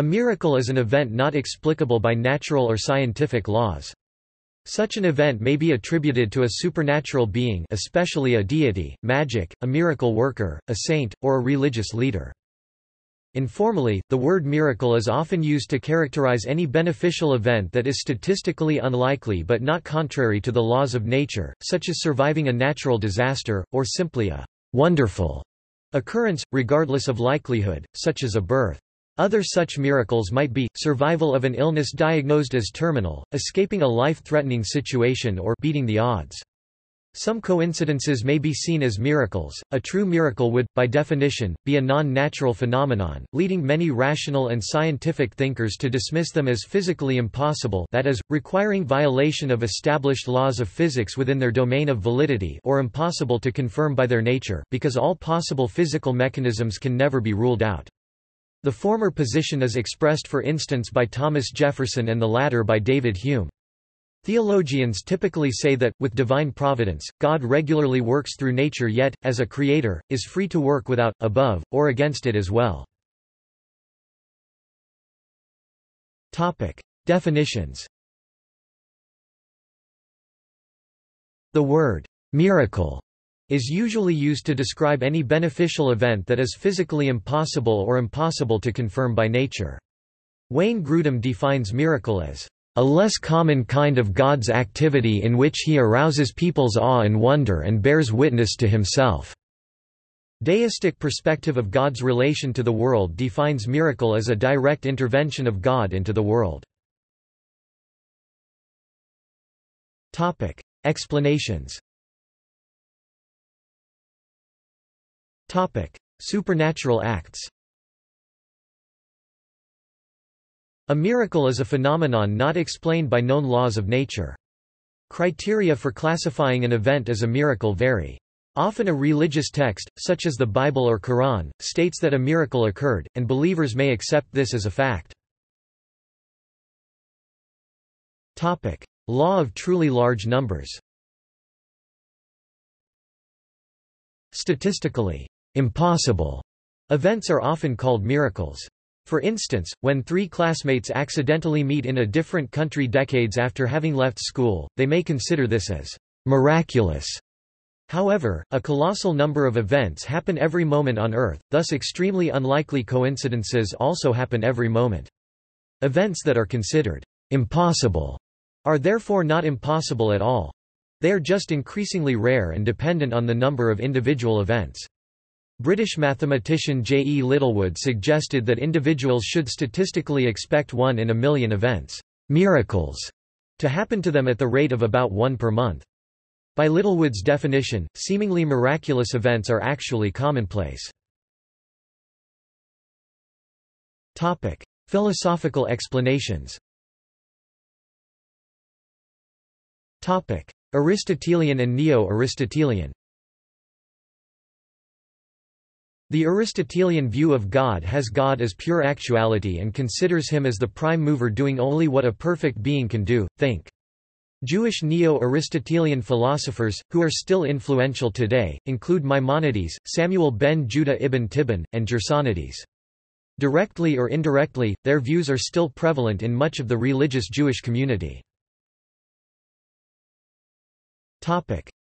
A miracle is an event not explicable by natural or scientific laws. Such an event may be attributed to a supernatural being especially a deity, magic, a miracle worker, a saint, or a religious leader. Informally, the word miracle is often used to characterize any beneficial event that is statistically unlikely but not contrary to the laws of nature, such as surviving a natural disaster, or simply a wonderful occurrence, regardless of likelihood, such as a birth. Other such miracles might be, survival of an illness diagnosed as terminal, escaping a life-threatening situation or beating the odds. Some coincidences may be seen as miracles. A true miracle would, by definition, be a non-natural phenomenon, leading many rational and scientific thinkers to dismiss them as physically impossible that is, requiring violation of established laws of physics within their domain of validity or impossible to confirm by their nature, because all possible physical mechanisms can never be ruled out. The former position is expressed for instance by Thomas Jefferson and the latter by David Hume. Theologians typically say that, with divine providence, God regularly works through nature yet, as a creator, is free to work without, above, or against it as well. Topic. Definitions The word miracle is usually used to describe any beneficial event that is physically impossible or impossible to confirm by nature. Wayne Grudem defines miracle as a less common kind of God's activity in which he arouses people's awe and wonder and bears witness to himself. Deistic perspective of God's relation to the world defines miracle as a direct intervention of God into the world. Explanations Supernatural acts A miracle is a phenomenon not explained by known laws of nature. Criteria for classifying an event as a miracle vary. Often a religious text, such as the Bible or Quran, states that a miracle occurred, and believers may accept this as a fact. Topic: Law of truly large numbers Statistically, impossible events are often called miracles. For instance, when three classmates accidentally meet in a different country decades after having left school, they may consider this as miraculous. However, a colossal number of events happen every moment on Earth, thus extremely unlikely coincidences also happen every moment. Events that are considered impossible are therefore not impossible at all. They are just increasingly rare and dependent on the number of individual events. British mathematician J. E. Littlewood suggested that individuals should statistically expect one in a million events miracles, to happen to them at the rate of about one per month. By Littlewood's definition, seemingly miraculous events are actually commonplace. Topic. Philosophical explanations Topic. Aristotelian and Neo-Aristotelian The Aristotelian view of God has God as pure actuality and considers him as the prime mover doing only what a perfect being can do, think. Jewish Neo-Aristotelian philosophers, who are still influential today, include Maimonides, Samuel ben Judah ibn Tibbon, and Gersonides. Directly or indirectly, their views are still prevalent in much of the religious Jewish community.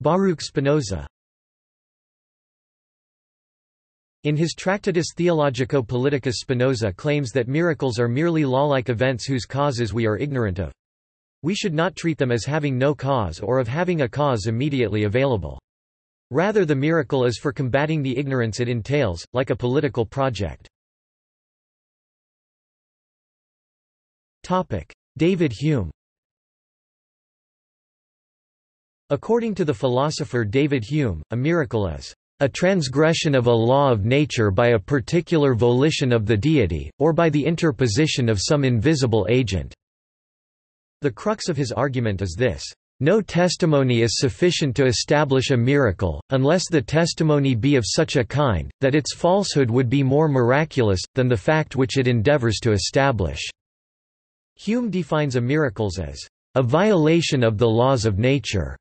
Baruch Spinoza In his Tractatus Theologico-Politicus Spinoza claims that miracles are merely law-like events whose causes we are ignorant of. We should not treat them as having no cause or of having a cause immediately available. Rather the miracle is for combating the ignorance it entails, like a political project. David Hume According to the philosopher David Hume, a miracle is a transgression of a law of nature by a particular volition of the deity, or by the interposition of some invisible agent." The crux of his argument is this. No testimony is sufficient to establish a miracle, unless the testimony be of such a kind, that its falsehood would be more miraculous, than the fact which it endeavors to establish." Hume defines a miracles as, "...a violation of the laws of nature",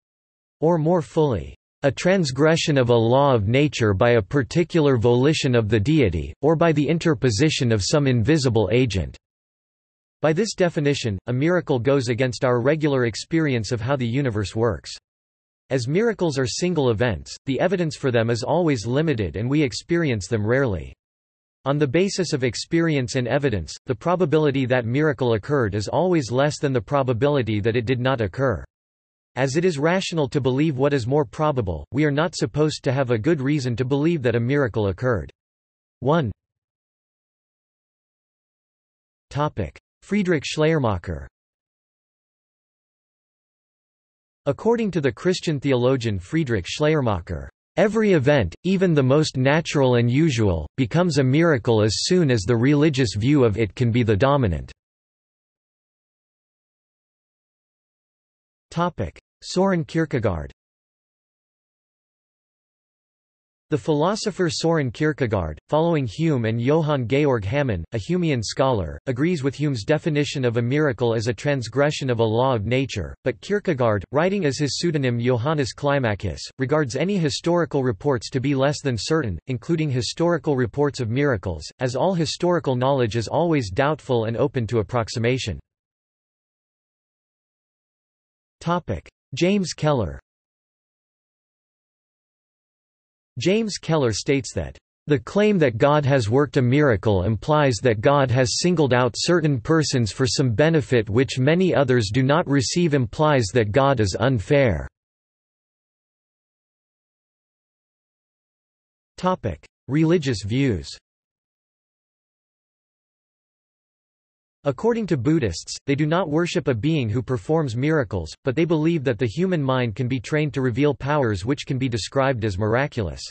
or more fully, a transgression of a law of nature by a particular volition of the deity, or by the interposition of some invisible agent." By this definition, a miracle goes against our regular experience of how the universe works. As miracles are single events, the evidence for them is always limited and we experience them rarely. On the basis of experience and evidence, the probability that miracle occurred is always less than the probability that it did not occur. As it is rational to believe what is more probable, we are not supposed to have a good reason to believe that a miracle occurred. 1. Friedrich Schleiermacher According to the Christian theologian Friedrich Schleiermacher, Every event, even the most natural and usual, becomes a miracle as soon as the religious view of it can be the dominant. Soren Kierkegaard The philosopher Soren Kierkegaard, following Hume and Johann Georg Hamann, a Humean scholar, agrees with Hume's definition of a miracle as a transgression of a law of nature, but Kierkegaard, writing as his pseudonym Johannes Climacus, regards any historical reports to be less than certain, including historical reports of miracles, as all historical knowledge is always doubtful and open to approximation. James Keller. James Keller states that, "...the claim that God has worked a miracle implies that God has singled out certain persons for some benefit which many others do not receive implies that God is unfair." Religious views According to Buddhists, they do not worship a being who performs miracles, but they believe that the human mind can be trained to reveal powers which can be described as miraculous.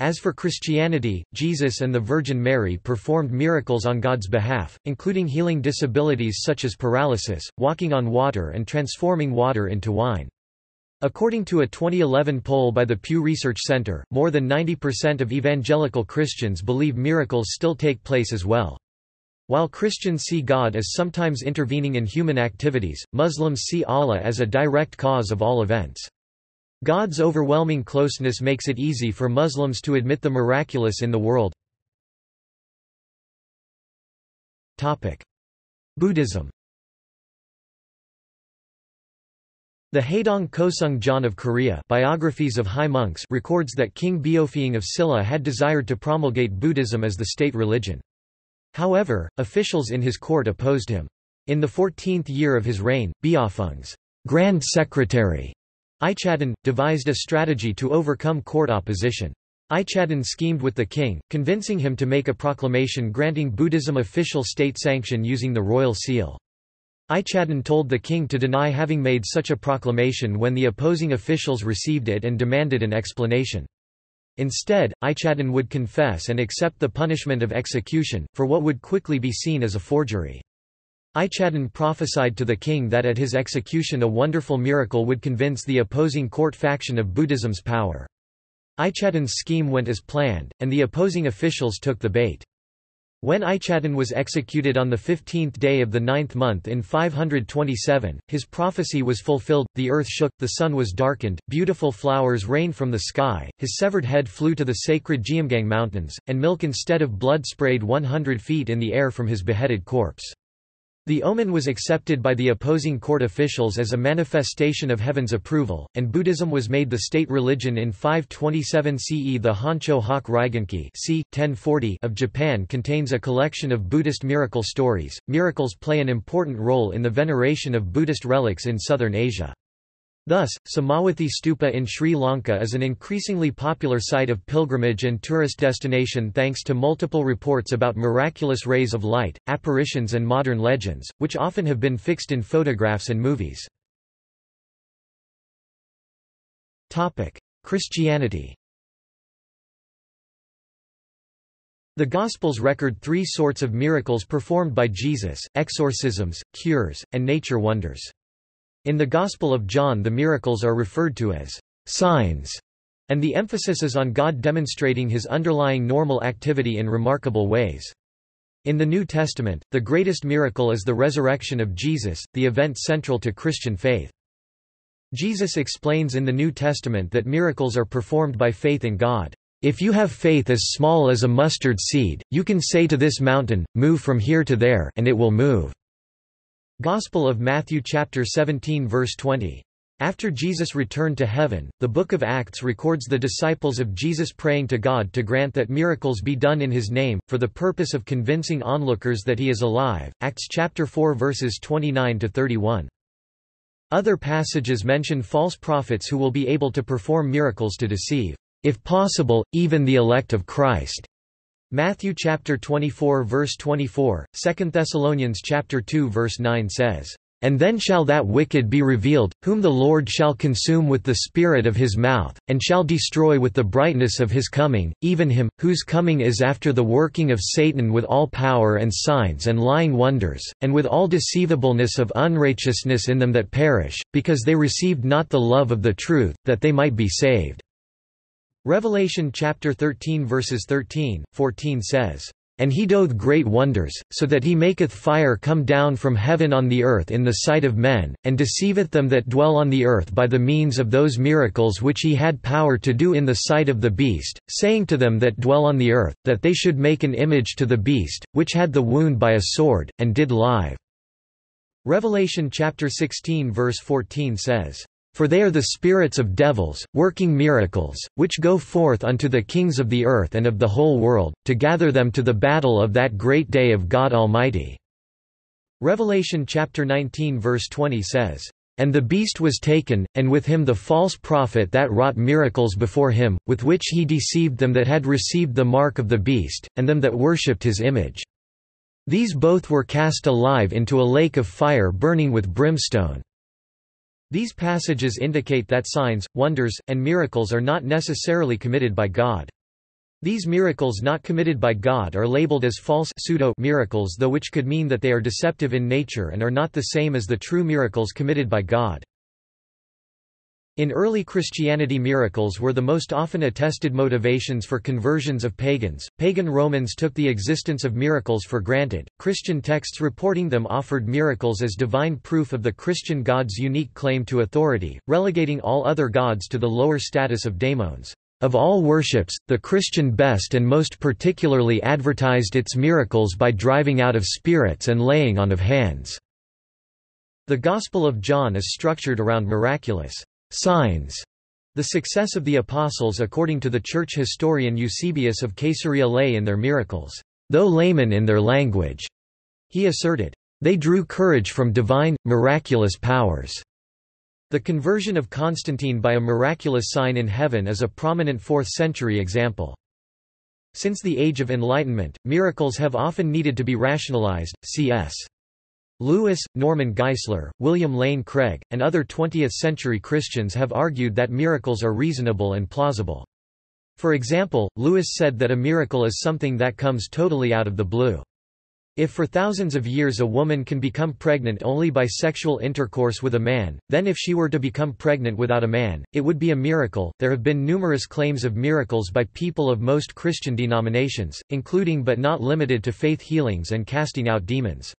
As for Christianity, Jesus and the Virgin Mary performed miracles on God's behalf, including healing disabilities such as paralysis, walking on water and transforming water into wine. According to a 2011 poll by the Pew Research Center, more than 90% of evangelical Christians believe miracles still take place as well. While Christians see God as sometimes intervening in human activities, Muslims see Allah as a direct cause of all events. God's overwhelming closeness makes it easy for Muslims to admit the miraculous in the world. Buddhism The Haedong Kosung Jon of Korea Biographies of High Monks records that King Beopheung of Silla had desired to promulgate Buddhism as the state religion. However, officials in his court opposed him. In the 14th year of his reign, Beopheung's Grand Secretary, Ichadon, devised a strategy to overcome court opposition. Ichadon schemed with the king, convincing him to make a proclamation granting Buddhism official state sanction using the royal seal. Ichadon told the king to deny having made such a proclamation when the opposing officials received it and demanded an explanation. Instead, Ichadon would confess and accept the punishment of execution, for what would quickly be seen as a forgery. Ichadon prophesied to the king that at his execution a wonderful miracle would convince the opposing court faction of Buddhism's power. Ichadon's scheme went as planned, and the opposing officials took the bait. When Ichadon was executed on the fifteenth day of the ninth month in 527, his prophecy was fulfilled, the earth shook, the sun was darkened, beautiful flowers rained from the sky, his severed head flew to the sacred Geumgang mountains, and milk instead of blood sprayed 100 feet in the air from his beheaded corpse. The omen was accepted by the opposing court officials as a manifestation of heaven's approval, and Buddhism was made the state religion in 527 CE. The Honcho Hak c. 1040 of Japan contains a collection of Buddhist miracle stories. Miracles play an important role in the veneration of Buddhist relics in southern Asia. Thus, Somawathi Stupa in Sri Lanka is an increasingly popular site of pilgrimage and tourist destination thanks to multiple reports about miraculous rays of light, apparitions and modern legends, which often have been fixed in photographs and movies. Christianity The Gospels record three sorts of miracles performed by Jesus, exorcisms, cures, and nature wonders. In the Gospel of John the miracles are referred to as signs, and the emphasis is on God demonstrating his underlying normal activity in remarkable ways. In the New Testament, the greatest miracle is the resurrection of Jesus, the event central to Christian faith. Jesus explains in the New Testament that miracles are performed by faith in God. If you have faith as small as a mustard seed, you can say to this mountain, move from here to there and it will move. Gospel of Matthew chapter 17 verse 20. After Jesus returned to heaven, the book of Acts records the disciples of Jesus praying to God to grant that miracles be done in his name, for the purpose of convincing onlookers that he is alive. Acts chapter 4 verses 29 to 31. Other passages mention false prophets who will be able to perform miracles to deceive, if possible, even the elect of Christ. Matthew chapter 24 verse 24, 2 Thessalonians chapter 2 verse 9 says, and then shall that wicked be revealed, whom the Lord shall consume with the spirit of his mouth, and shall destroy with the brightness of his coming, even him, whose coming is after the working of Satan with all power and signs and lying wonders, and with all deceivableness of unrighteousness in them that perish, because they received not the love of the truth, that they might be saved." Revelation chapter 13 verses 13, 14 says, and he doeth great wonders, so that he maketh fire come down from heaven on the earth in the sight of men, and deceiveth them that dwell on the earth by the means of those miracles which he had power to do in the sight of the beast, saying to them that dwell on the earth, that they should make an image to the beast, which had the wound by a sword, and did live. Revelation chapter 16 verse 14 says, for they are the spirits of devils, working miracles, which go forth unto the kings of the earth and of the whole world, to gather them to the battle of that great day of God Almighty." Revelation chapter 19 verse 20 says, and the beast was taken, and with him the false prophet that wrought miracles before him, with which he deceived them that had received the mark of the beast, and them that worshipped his image. These both were cast alive into a lake of fire burning with brimstone. These passages indicate that signs, wonders, and miracles are not necessarily committed by God. These miracles not committed by God are labeled as false pseudo miracles though which could mean that they are deceptive in nature and are not the same as the true miracles committed by God. In early Christianity miracles were the most often attested motivations for conversions of pagans. Pagan Romans took the existence of miracles for granted. Christian texts reporting them offered miracles as divine proof of the Christian god's unique claim to authority, relegating all other gods to the lower status of daemons. Of all worships, the Christian best and most particularly advertised its miracles by driving out of spirits and laying on of hands. The Gospel of John is structured around miraculous Signs the success of the Apostles according to the church historian Eusebius of Caesarea lay in their miracles. Though laymen in their language, he asserted, they drew courage from divine, miraculous powers. The conversion of Constantine by a miraculous sign in heaven is a prominent 4th-century example. Since the Age of Enlightenment, miracles have often needed to be rationalized, c.s. Lewis, Norman Geisler, William Lane Craig, and other 20th-century Christians have argued that miracles are reasonable and plausible. For example, Lewis said that a miracle is something that comes totally out of the blue. If for thousands of years a woman can become pregnant only by sexual intercourse with a man, then if she were to become pregnant without a man, it would be a miracle. There have been numerous claims of miracles by people of most Christian denominations, including but not limited to faith healings and casting out demons.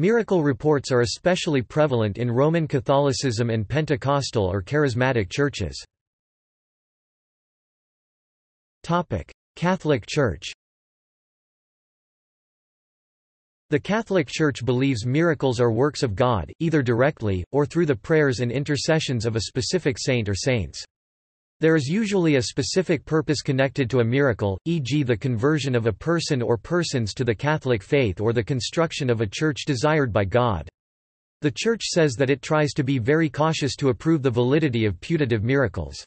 Miracle reports are especially prevalent in Roman Catholicism and Pentecostal or Charismatic churches. Catholic Church The Catholic Church believes miracles are works of God, either directly, or through the prayers and intercessions of a specific saint or saints. There is usually a specific purpose connected to a miracle, e.g. the conversion of a person or persons to the Catholic faith or the construction of a church desired by God. The Church says that it tries to be very cautious to approve the validity of putative miracles.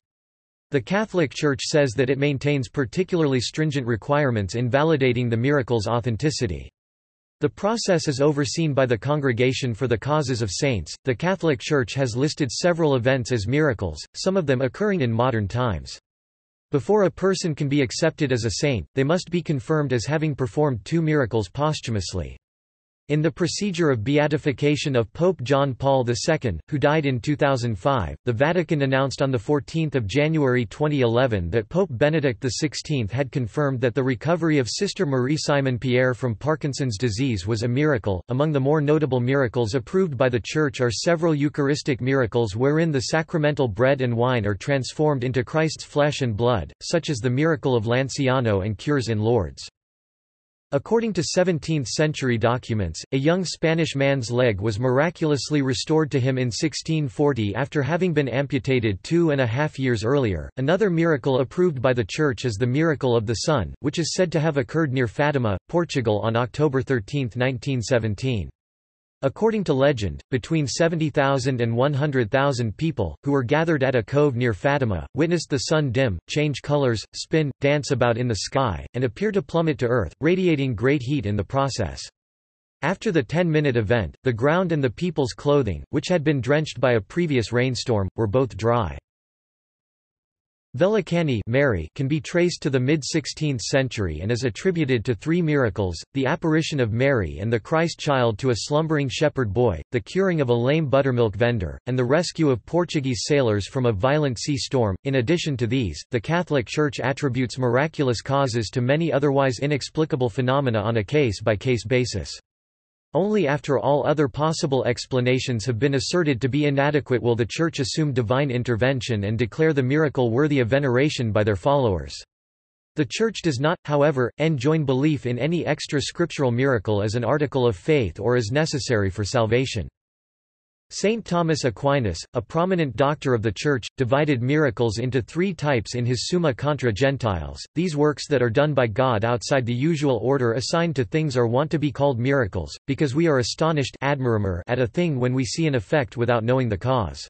The Catholic Church says that it maintains particularly stringent requirements in validating the miracle's authenticity. The process is overseen by the Congregation for the Causes of Saints. The Catholic Church has listed several events as miracles, some of them occurring in modern times. Before a person can be accepted as a saint, they must be confirmed as having performed two miracles posthumously. In the procedure of beatification of Pope John Paul II, who died in 2005, the Vatican announced on 14 January 2011 that Pope Benedict XVI had confirmed that the recovery of Sister Marie Simon Pierre from Parkinson's disease was a miracle. Among the more notable miracles approved by the Church are several Eucharistic miracles wherein the sacramental bread and wine are transformed into Christ's flesh and blood, such as the miracle of Lanciano and cures in Lourdes. According to 17th-century documents, a young Spanish man's leg was miraculously restored to him in 1640 after having been amputated two and a half years earlier. Another miracle approved by the Church is the miracle of the sun, which is said to have occurred near Fatima, Portugal on October 13, 1917. According to legend, between 70,000 and 100,000 people, who were gathered at a cove near Fatima, witnessed the sun dim, change colors, spin, dance about in the sky, and appear to plummet to earth, radiating great heat in the process. After the 10-minute event, the ground and the people's clothing, which had been drenched by a previous rainstorm, were both dry. Velankanni Mary can be traced to the mid-16th century and is attributed to three miracles, the apparition of Mary and the Christ child to a slumbering shepherd boy, the curing of a lame buttermilk vendor, and the rescue of Portuguese sailors from a violent sea storm. In addition to these, the Catholic Church attributes miraculous causes to many otherwise inexplicable phenomena on a case-by-case -case basis. Only after all other possible explanations have been asserted to be inadequate will the Church assume divine intervention and declare the miracle worthy of veneration by their followers. The Church does not, however, enjoin belief in any extra-scriptural miracle as an article of faith or as necessary for salvation. Saint Thomas Aquinas, a prominent doctor of the Church, divided miracles into three types in his Summa contra Gentiles. These works that are done by God outside the usual order assigned to things are wont to be called miracles, because we are astonished at a thing when we see an effect without knowing the cause.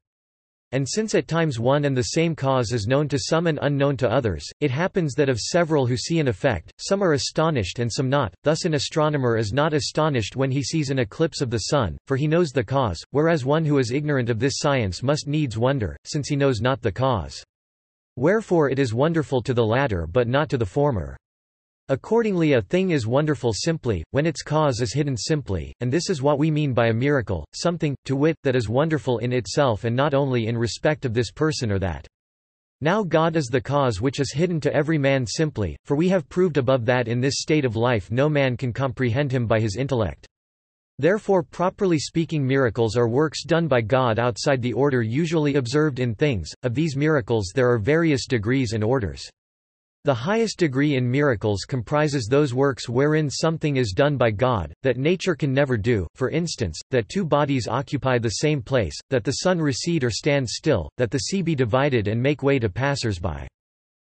And since at times one and the same cause is known to some and unknown to others, it happens that of several who see an effect, some are astonished and some not, thus an astronomer is not astonished when he sees an eclipse of the sun, for he knows the cause, whereas one who is ignorant of this science must needs wonder, since he knows not the cause. Wherefore it is wonderful to the latter but not to the former. Accordingly a thing is wonderful simply, when its cause is hidden simply, and this is what we mean by a miracle, something, to wit, that is wonderful in itself and not only in respect of this person or that. Now God is the cause which is hidden to every man simply, for we have proved above that in this state of life no man can comprehend him by his intellect. Therefore properly speaking miracles are works done by God outside the order usually observed in things, of these miracles there are various degrees and orders. The highest degree in miracles comprises those works wherein something is done by God, that nature can never do, for instance, that two bodies occupy the same place, that the sun recede or stand still, that the sea be divided and make way to passers-by.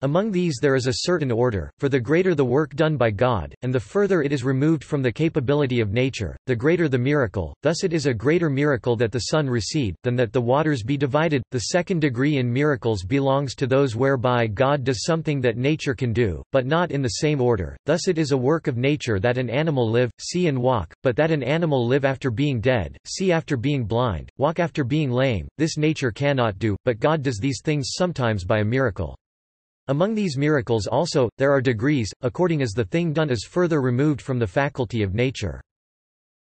Among these there is a certain order, for the greater the work done by God, and the further it is removed from the capability of nature, the greater the miracle, thus it is a greater miracle that the sun recede, than that the waters be divided. The second degree in miracles belongs to those whereby God does something that nature can do, but not in the same order, thus it is a work of nature that an animal live, see and walk, but that an animal live after being dead, see after being blind, walk after being lame, this nature cannot do, but God does these things sometimes by a miracle. Among these miracles also, there are degrees, according as the thing done is further removed from the faculty of nature.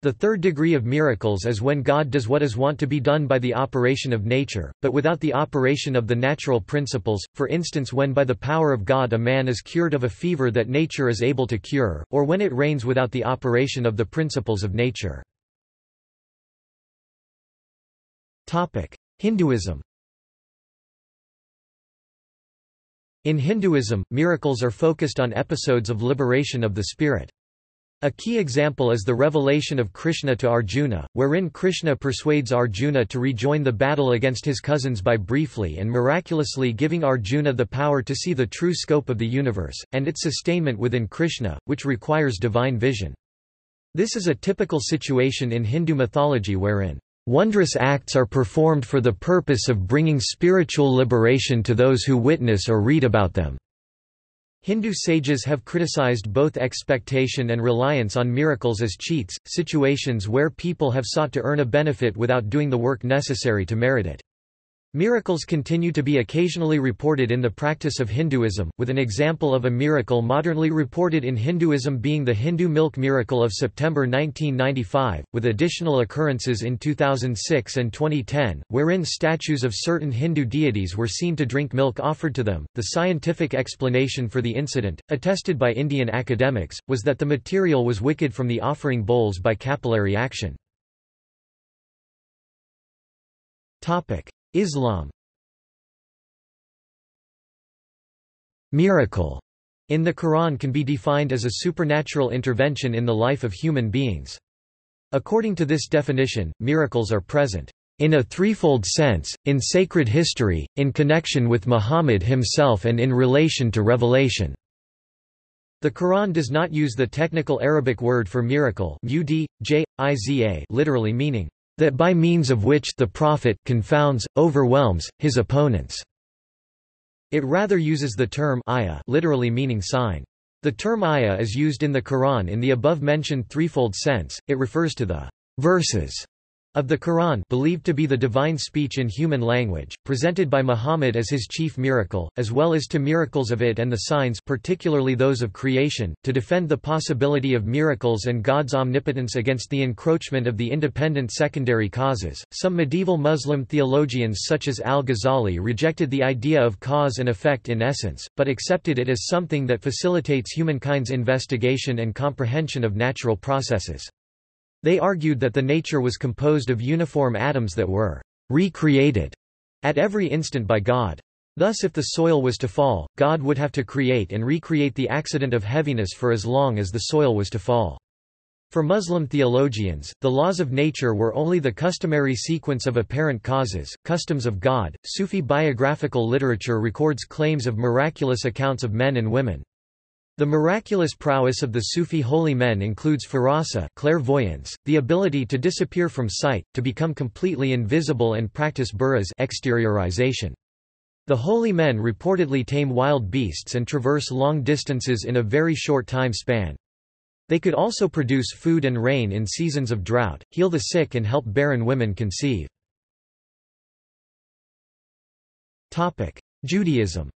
The third degree of miracles is when God does what is wont to be done by the operation of nature, but without the operation of the natural principles, for instance when by the power of God a man is cured of a fever that nature is able to cure, or when it rains without the operation of the principles of nature. Hinduism In Hinduism, miracles are focused on episodes of liberation of the spirit. A key example is the revelation of Krishna to Arjuna, wherein Krishna persuades Arjuna to rejoin the battle against his cousins by briefly and miraculously giving Arjuna the power to see the true scope of the universe, and its sustainment within Krishna, which requires divine vision. This is a typical situation in Hindu mythology wherein Wondrous acts are performed for the purpose of bringing spiritual liberation to those who witness or read about them. Hindu sages have criticized both expectation and reliance on miracles as cheats, situations where people have sought to earn a benefit without doing the work necessary to merit it. Miracles continue to be occasionally reported in the practice of Hinduism, with an example of a miracle modernly reported in Hinduism being the Hindu milk miracle of September 1995, with additional occurrences in 2006 and 2010, wherein statues of certain Hindu deities were seen to drink milk offered to them. The scientific explanation for the incident, attested by Indian academics, was that the material was wicked from the offering bowls by capillary action. Islam Miracle in the Quran can be defined as a supernatural intervention in the life of human beings. According to this definition, miracles are present in a threefold sense, in sacred history, in connection with Muhammad himself and in relation to revelation. The Quran does not use the technical Arabic word for miracle literally meaning, that by means of which the prophet confounds, overwhelms, his opponents. It rather uses the term ayah literally meaning sign. The term ayah is used in the Quran in the above-mentioned threefold sense, it refers to the verses of the Quran believed to be the divine speech in human language, presented by Muhammad as his chief miracle, as well as to miracles of it and the signs particularly those of creation, to defend the possibility of miracles and God's omnipotence against the encroachment of the independent secondary causes. Some medieval Muslim theologians such as al-Ghazali rejected the idea of cause and effect in essence, but accepted it as something that facilitates humankind's investigation and comprehension of natural processes. They argued that the nature was composed of uniform atoms that were recreated at every instant by God. Thus if the soil was to fall, God would have to create and recreate the accident of heaviness for as long as the soil was to fall. For Muslim theologians, the laws of nature were only the customary sequence of apparent causes, customs of God. Sufi biographical literature records claims of miraculous accounts of men and women. The miraculous prowess of the Sufi holy men includes firasa clairvoyance, the ability to disappear from sight, to become completely invisible and practice buraz exteriorization. The holy men reportedly tame wild beasts and traverse long distances in a very short time span. They could also produce food and rain in seasons of drought, heal the sick and help barren women conceive. Judaism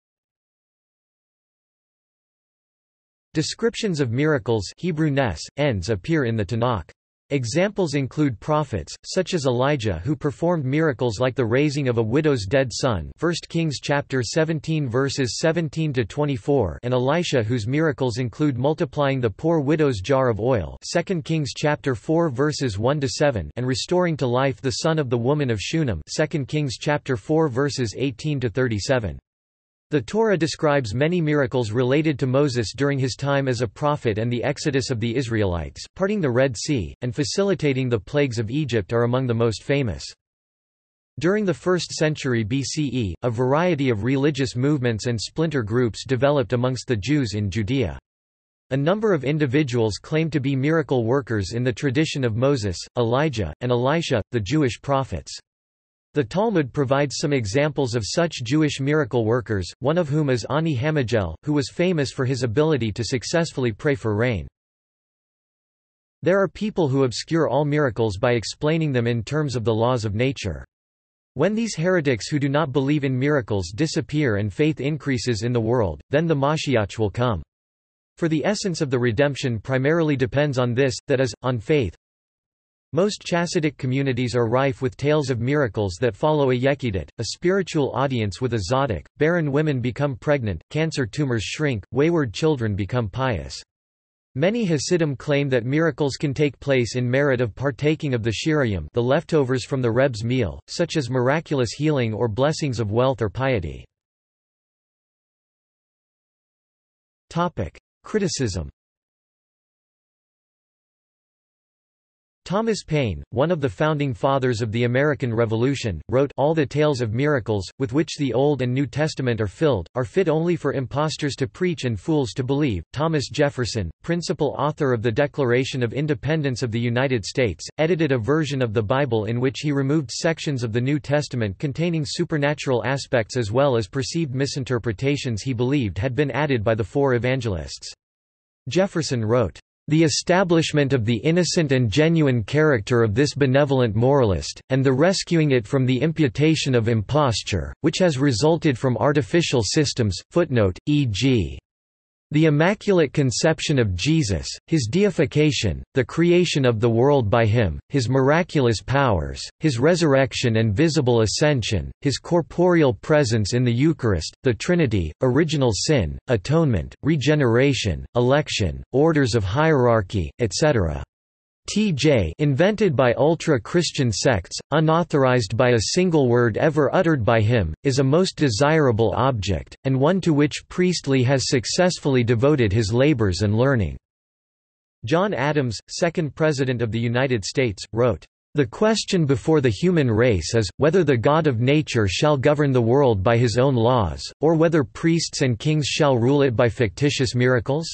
Descriptions of miracles Hebrew nes, ends appear in the Tanakh. Examples include prophets, such as Elijah who performed miracles like the raising of a widow's dead son 1 Kings chapter 17 verses 17 to 24 and Elisha whose miracles include multiplying the poor widow's jar of oil 2 Kings chapter 4 verses 1 to 7 and restoring to life the son of the woman of Shunem 2 Kings chapter 4 verses 18 to 37. The Torah describes many miracles related to Moses during his time as a prophet and the exodus of the Israelites, parting the Red Sea, and facilitating the plagues of Egypt are among the most famous. During the 1st century BCE, a variety of religious movements and splinter groups developed amongst the Jews in Judea. A number of individuals claimed to be miracle workers in the tradition of Moses, Elijah, and Elisha, the Jewish prophets. The Talmud provides some examples of such Jewish miracle workers, one of whom is Honi HaMe'agel, who was famous for his ability to successfully pray for rain. There are people who obscure all miracles by explaining them in terms of the laws of nature. When these heretics who do not believe in miracles disappear and faith increases in the world, then the Mashiach will come. For the essence of the redemption primarily depends on this, that is, on faith. Most Chassidic communities are rife with tales of miracles that follow a Yechidot, a spiritual audience with a Tzaddik, barren women become pregnant, cancer tumors shrink, wayward children become pious. Many Hasidim claim that miracles can take place in merit of partaking of the shirayim the leftovers from the Reb's meal, such as miraculous healing or blessings of wealth or piety. Criticism Thomas Paine, one of the founding fathers of the American Revolution, wrote, All the tales of miracles, with which the Old and New Testament are filled, are fit only for impostors to preach and fools to believe. Thomas Jefferson, principal author of the Declaration of Independence of the United States, edited a version of the Bible in which he removed sections of the New Testament containing supernatural aspects as well as perceived misinterpretations he believed had been added by the four evangelists. Jefferson wrote, The establishment of the innocent and genuine character of this benevolent moralist, and the rescuing it from the imputation of imposture, which has resulted from artificial systems, footnote, e.g. The Immaculate Conception of Jesus, His deification, the creation of the world by Him, His miraculous powers, His resurrection and visible ascension, His corporeal presence in the Eucharist, the Trinity, original sin, atonement, regeneration, election, orders of hierarchy, etc. TJ invented by ultra-Christian sects, unauthorized by a single word ever uttered by him, is a most desirable object, and one to which Priestley has successfully devoted his labors and learning. John Adams, second President of the United States, wrote, "...the question before the human race is, whether the God of nature shall govern the world by his own laws, or whether priests and kings shall rule it by fictitious miracles?"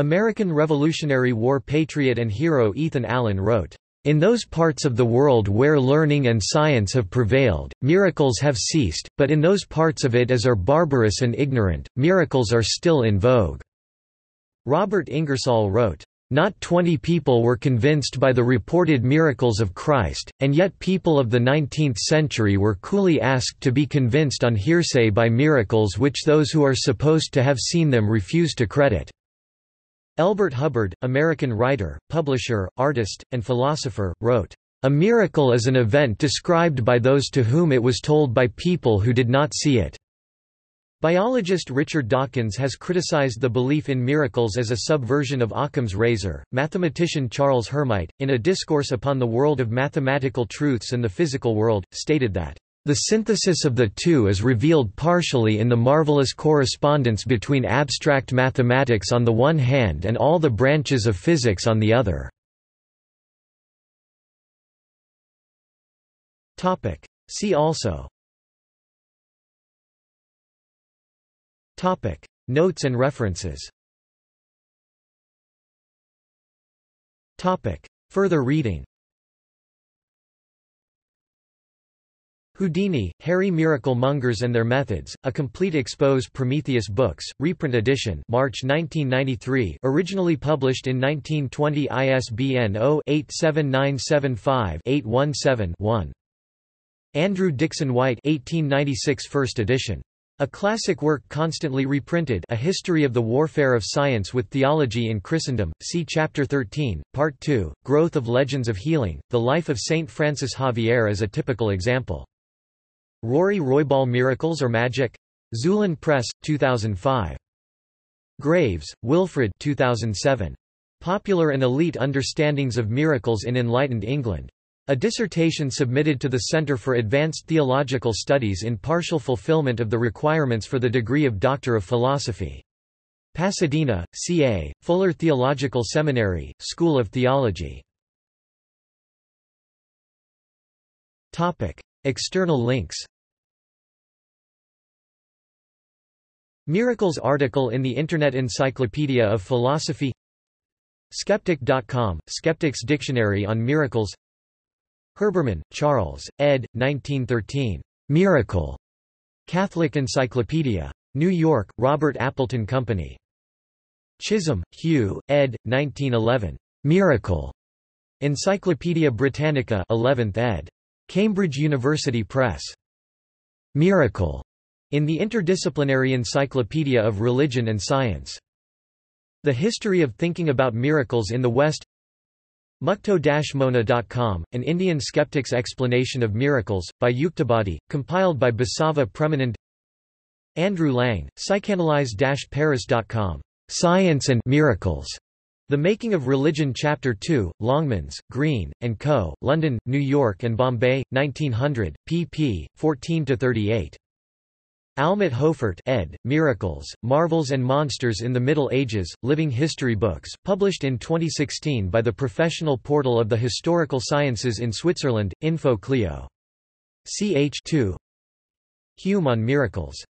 American Revolutionary War patriot and hero Ethan Allen wrote, in those parts of the world where learning and science have prevailed, miracles have ceased, but in those parts of it as are barbarous and ignorant, miracles are still in vogue." Robert Ingersoll wrote, not twenty people were convinced by the reported miracles of Christ, and yet people of the 19th century were coolly asked to be convinced on hearsay by miracles which those who are supposed to have seen them refuse to credit. Elbert Hubbard, American writer, publisher, artist, and philosopher, wrote, "...a miracle is an event described by those to whom it was told by people who did not see it." Biologist Richard Dawkins has criticized the belief in miracles as a subversion of Occam's razor. Mathematician Charles Hermite, in a discourse upon the world of mathematical truths and the physical world, stated that the synthesis of the two is revealed partially in the marvelous correspondence between abstract mathematics on the one hand and all the branches of physics on the other. See also. Notes and references. Further reading Houdini, Harry Miracle Mongers and Their Methods, A Complete Expose Prometheus Books, reprint edition March 1993 originally published in 1920 ISBN 0-87975-817-1. Andrew Dickson White 1896 first edition. A classic work constantly reprinted A History of the Warfare of Science with Theology in Christendom, see Chapter 13, Part 2, Growth of Legends of Healing, The Life of Saint Francis Xavier as a typical example. Rory Roybal Miracles or Magic? Xulon Press, 2005. Graves, Wilfred 2007. Popular and Elite Understandings of Miracles in Enlightened England. A dissertation submitted to the Center for Advanced Theological Studies in partial fulfillment of the requirements for the degree of Doctor of Philosophy. Pasadena, CA, Fuller Theological Seminary, School of Theology. External links Miracles article in the Internet Encyclopedia of Philosophy Skeptic.com, Skeptics Dictionary on Miracles Herbermann, Charles, ed. 1913. Miracle. Catholic Encyclopedia. New York, Robert Appleton Company. Chisholm, Hugh, ed. 1911. Miracle. Encyclopædia Britannica 11th ed. Cambridge University Press. Miracle, in the Interdisciplinary Encyclopedia of Religion and Science. The History of Thinking About Miracles in the West. Mukto-Mona.com, an Indian skeptic's explanation of miracles, by Yuktibadi, compiled by Basava Premanand. Andrew Lang, psychanalyze-paris.com, Science and Miracles, the Making of Religion Chapter 2, Longmans, Green, and Co., London, New York and Bombay, 1900, pp. 14–38. Almut Hofert ed., Miracles, Marvels and Monsters in the Middle Ages, Living History Books, published in 2016 by the Professional Portal of the Historical Sciences in Switzerland, Info Clio. Ch. 2 Hume on Miracles